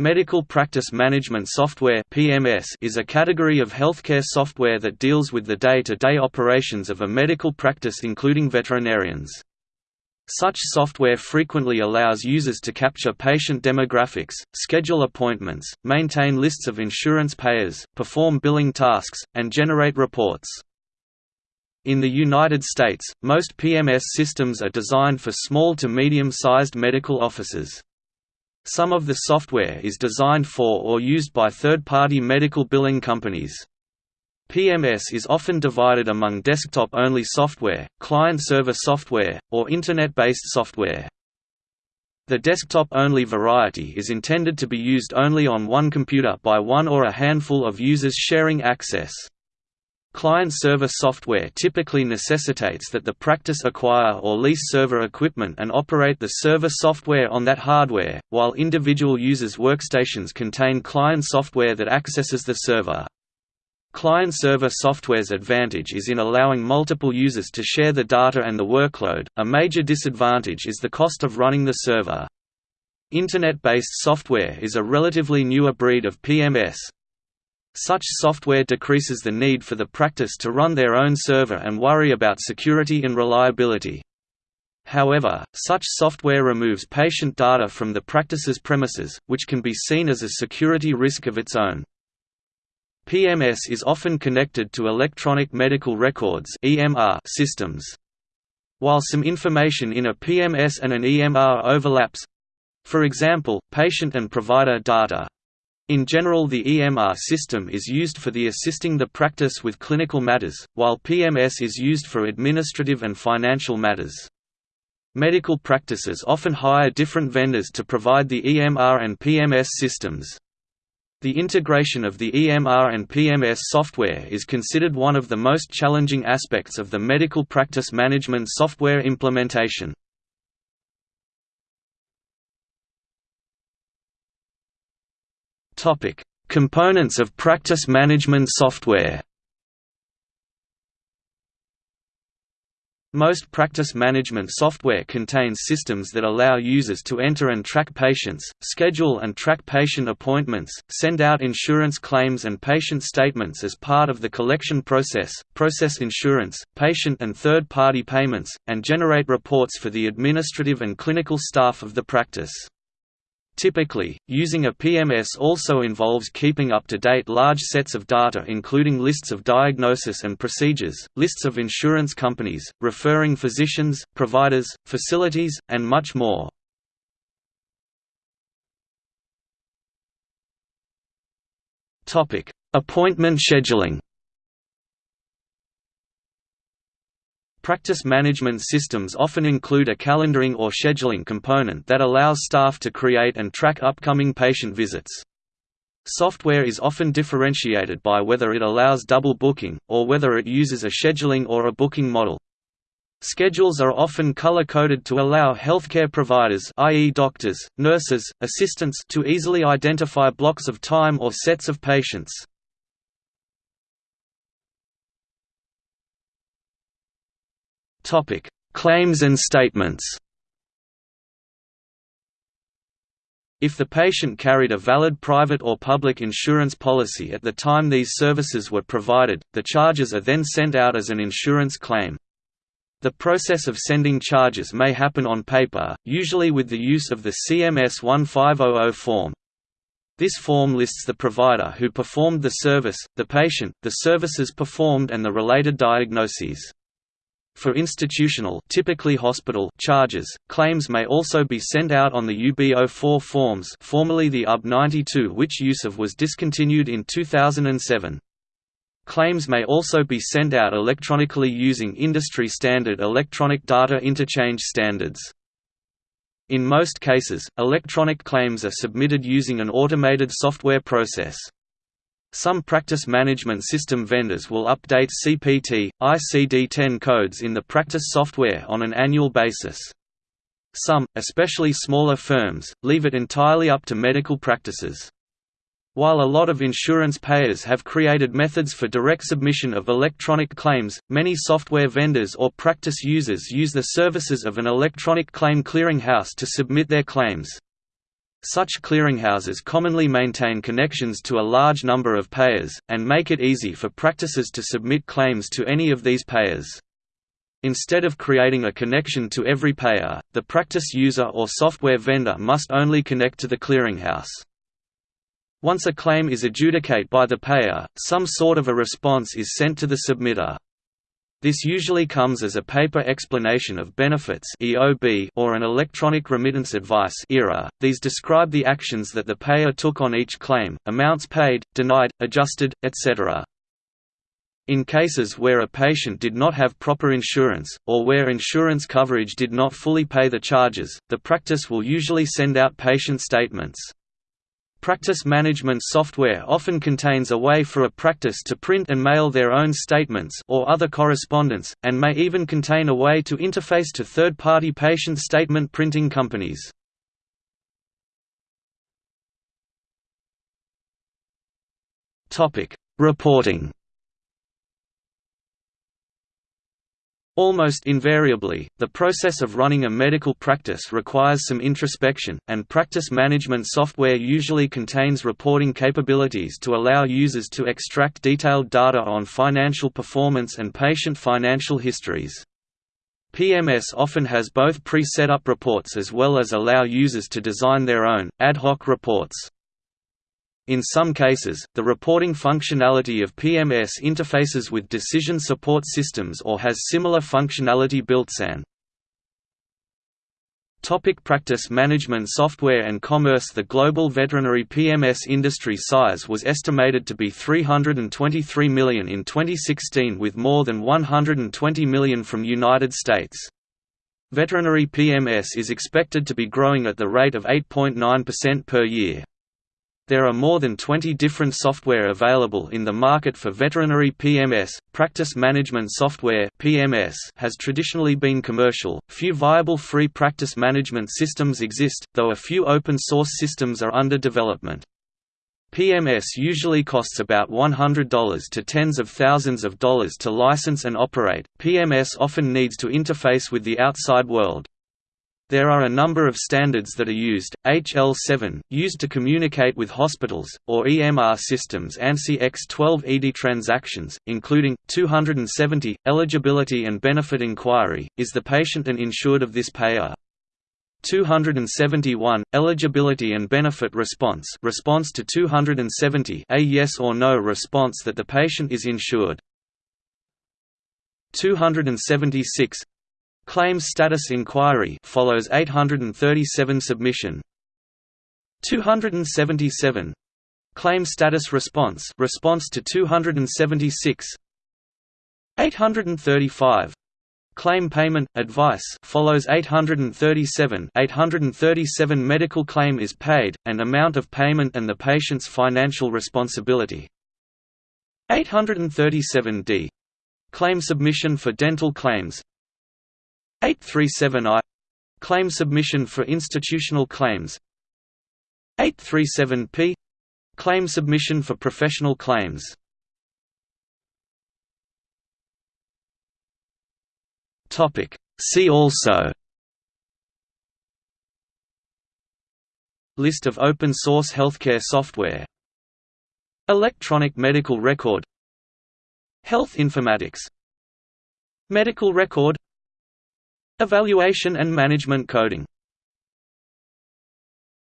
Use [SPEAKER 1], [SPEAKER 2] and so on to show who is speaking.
[SPEAKER 1] Medical Practice Management Software (PMS) is a category of healthcare software that deals with the day-to-day -day operations of a medical practice including veterinarians. Such software frequently allows users to capture patient demographics, schedule appointments, maintain lists of insurance payers, perform billing tasks, and generate reports. In the United States, most PMS systems are designed for small to medium-sized medical offices. Some of the software is designed for or used by third-party medical billing companies. PMS is often divided among desktop-only software, client-server software, or Internet-based software. The desktop-only variety is intended to be used only on one computer by one or a handful of users sharing access. Client-server software typically necessitates that the practice acquire or lease server equipment and operate the server software on that hardware, while individual users' workstations contain client software that accesses the server. Client-server software's advantage is in allowing multiple users to share the data and the workload, a major disadvantage is the cost of running the server. Internet-based software is a relatively newer breed of PMS, such software decreases the need for the practice to run their own server and worry about security and reliability. However, such software removes patient data from the practice's premises, which can be seen as a security risk of its own. PMS is often connected to electronic medical records systems. While some information in a PMS and an EMR overlaps—for example, patient and provider data, in general the EMR system is used for the assisting the practice with clinical matters, while PMS is used for administrative and financial matters. Medical practices often hire different vendors to provide the EMR and PMS systems. The integration of the EMR and PMS software is considered one of the most challenging aspects of the medical practice management software implementation. Topic: Components of practice management software. Most practice management software contains systems that allow users to enter and track patients, schedule and track patient appointments, send out insurance claims and patient statements as part of the collection process, process insurance, patient and third-party payments, and generate reports for the administrative and clinical staff of the practice. Typically, using a PMS also involves keeping up to date large sets of data including lists of diagnosis and procedures, lists of insurance companies, referring physicians, providers, facilities, and much more. Appointment scheduling Practice management systems often include a calendaring or scheduling component that allows staff to create and track upcoming patient visits. Software is often differentiated by whether it allows double booking, or whether it uses a scheduling or a booking model. Schedules are often color-coded to allow healthcare providers i.e. doctors, nurses, assistants to easily identify blocks of time or sets of patients. Topic: Claims and statements. If the patient carried a valid private or public insurance policy at the time these services were provided, the charges are then sent out as an insurance claim. The process of sending charges may happen on paper, usually with the use of the CMS 1500 form. This form lists the provider who performed the service, the patient, the services performed and the related diagnoses. For institutional typically hospital charges, claims may also be sent out on the UB04 forms formerly the UB92 which use of was discontinued in 2007. Claims may also be sent out electronically using industry-standard electronic data interchange standards. In most cases, electronic claims are submitted using an automated software process. Some practice management system vendors will update CPT, ICD-10 codes in the practice software on an annual basis. Some, especially smaller firms, leave it entirely up to medical practices. While a lot of insurance payers have created methods for direct submission of electronic claims, many software vendors or practice users use the services of an electronic claim clearinghouse to submit their claims. Such clearinghouses commonly maintain connections to a large number of payers, and make it easy for practices to submit claims to any of these payers. Instead of creating a connection to every payer, the practice user or software vendor must only connect to the clearinghouse. Once a claim is adjudicated by the payer, some sort of a response is sent to the submitter. This usually comes as a paper explanation of benefits (EOB) or an electronic remittance advice (ERA). These describe the actions that the payer took on each claim, amounts paid, denied, adjusted, etc. In cases where a patient did not have proper insurance, or where insurance coverage did not fully pay the charges, the practice will usually send out patient statements. Practice management software often contains a way for a practice to print and mail their own statements or other correspondence, and may even contain a way to interface to third-party patient statement printing companies. Reporting Almost invariably, the process of running a medical practice requires some introspection, and practice management software usually contains reporting capabilities to allow users to extract detailed data on financial performance and patient financial histories. PMS often has both pre-set up reports as well as allow users to design their own, ad hoc reports. In some cases, the reporting functionality of PMS interfaces with decision support systems or has similar functionality built-in. Topic practice management software and commerce The global veterinary PMS industry size was estimated to be 323 million in 2016 with more than 120 million from United States. Veterinary PMS is expected to be growing at the rate of 8.9% per year. There are more than 20 different software available in the market for veterinary PMS. Practice management software (PMS) has traditionally been commercial. Few viable free practice management systems exist, though a few open source systems are under development. PMS usually costs about $100 to tens of thousands of dollars to license and operate. PMS often needs to interface with the outside world. There are a number of standards that are used, HL7, used to communicate with hospitals, or EMR systems ANSI X12 ED transactions, including, 270, eligibility and benefit inquiry, is the patient an insured of this payer? 271 eligibility and benefit response response to 270 a yes or no response that the patient is insured 276 Claims status inquiry follows 837 submission. 277 Claim status response response to 276 835 Claim payment advice follows 837 837 medical claim is paid and amount of payment and the patient's financial responsibility. 837d Claim submission for dental claims 837I Claim submission for institutional claims. 837P Claim submission for professional claims. See also List of open source healthcare software. Electronic medical record. Health informatics. Medical record Evaluation and management coding